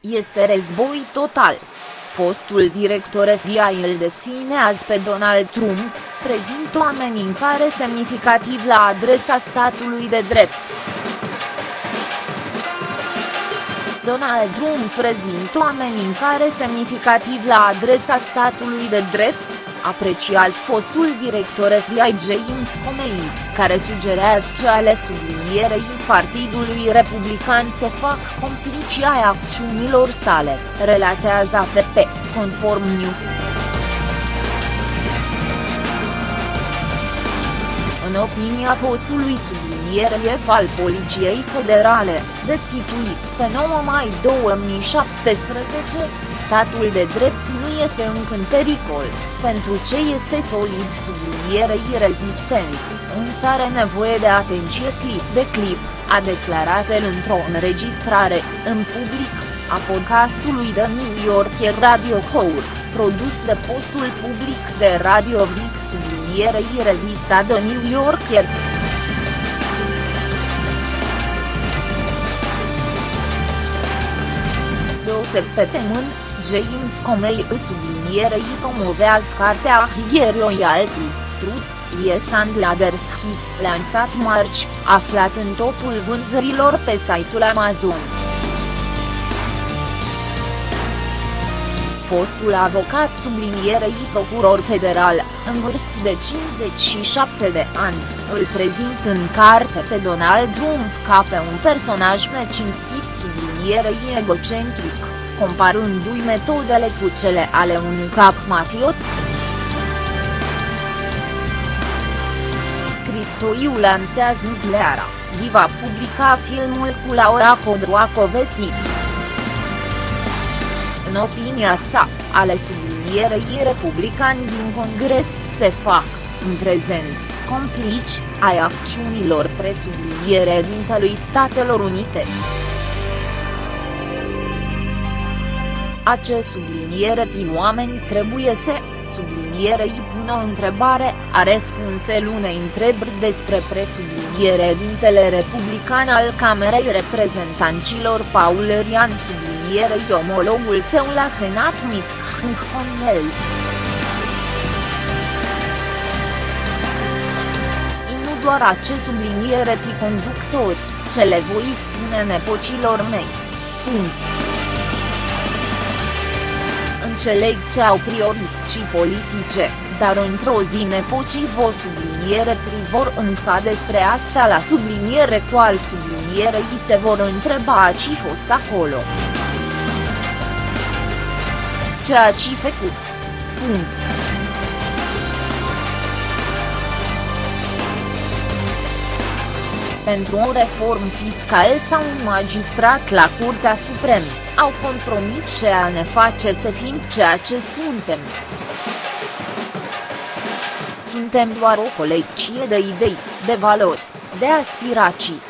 Este război total. Fostul director FBI îl desfine azi pe Donald Trump, prezint o amenințare semnificativ la adresa statului de drept. Donald Trump prezintă o amenințare semnificativ la adresa statului de drept, apreciază fostul director FBI James Comey, care sugerează că ale sublinierei Partidului Republican se fac complicii ai acțiunilor sale, relatează AFP, conform News. În opinia fostului subliniere al Poliției Federale, destituit pe 9 mai 2017, statul de drept nu este încă în pericol, pentru ce este solid sublinierei rezistent, însă are nevoie de atenție clip de clip, a declarat el într-o înregistrare, în public, a podcastului de New Yorker Radio Hour, produs de postul public de Radio Vic sublinierei revista de New Yorker. Deoseb pe temân, James Comey sublinierei promovează cartea Higher Loyalty, Truth, Yes and Ladders Hit, lansat marci, aflat în topul vânzărilor pe site-ul Amazon. Fostul avocat sublinierei procuror federal, în vârstă de 57 de ani, îl prezint în carte pe Donald Trump ca pe un personaj necinstit sublinierei egocentric comparându-i metodele cu cele ale unui cap mafiot. Cristoiu lansează nucleara, va publica filmul cu Laura Codroacovesi. În opinia sa, ale sublinierei republicani din Congres se fac, în prezent, complici, ai acțiunilor presubliniere dintelui Statelor Unite. Acest subliniere din oameni trebuie să, sublinierei pun o întrebare, a răspuns el unei întrebări despre presubliniere dintele republican al Camerei Reprezentanților Paul Rian sublinierei omologul său la Senat Mick Hunnell. nu doar acest subliniere ti conductor, ce le voi spune nepocilor mei. Punct. Înțeleg ce au priorități politice, dar într-o zi nepocii vă subliniere vor înca despre asta la subliniere cu al sublinierei se vor întreba ce fost acolo. Ceea ce făcut. Punct. Pentru o reformă fiscală sau un magistrat la Curtea Supremă au compromis și a ne face să fim ceea ce suntem. Suntem doar o colecție de idei, de valori, de aspirații